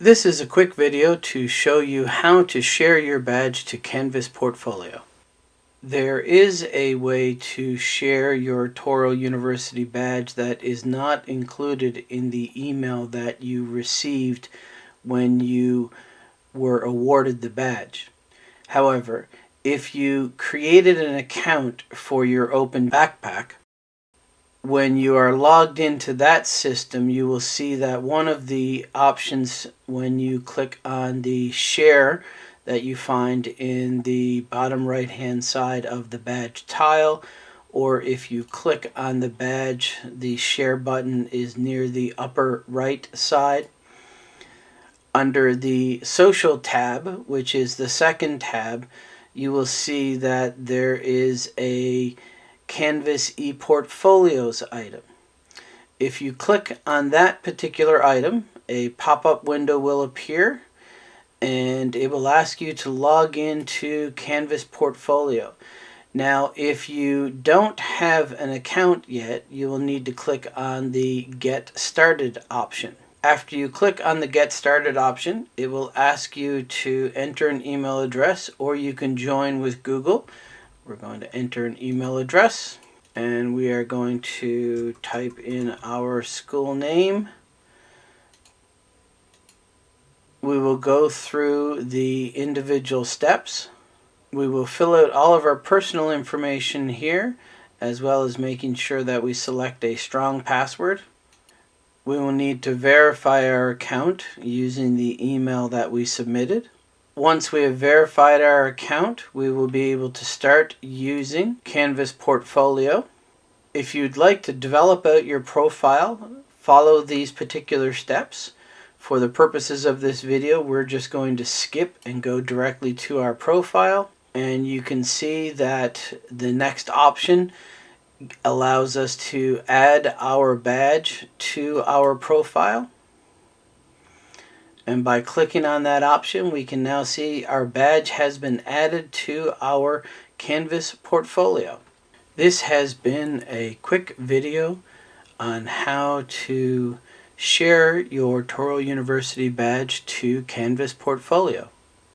This is a quick video to show you how to share your badge to Canvas Portfolio. There is a way to share your Touro University badge that is not included in the email that you received when you were awarded the badge. However, if you created an account for your open backpack, when you are logged into that system, you will see that one of the options when you click on the share that you find in the bottom right hand side of the badge tile or if you click on the badge the share button is near the upper right side. Under the social tab which is the second tab you will see that there is a Canvas ePortfolios item. If you click on that particular item, a pop-up window will appear and it will ask you to log into Canvas Portfolio. Now, if you don't have an account yet, you will need to click on the Get Started option. After you click on the Get Started option, it will ask you to enter an email address or you can join with Google we're going to enter an email address and we are going to type in our school name. We will go through the individual steps. We will fill out all of our personal information here as well as making sure that we select a strong password. We will need to verify our account using the email that we submitted. Once we have verified our account, we will be able to start using Canvas Portfolio. If you'd like to develop out your profile, follow these particular steps. For the purposes of this video, we're just going to skip and go directly to our profile. And you can see that the next option allows us to add our badge to our profile. And by clicking on that option, we can now see our badge has been added to our Canvas portfolio. This has been a quick video on how to share your Touro University badge to Canvas portfolio.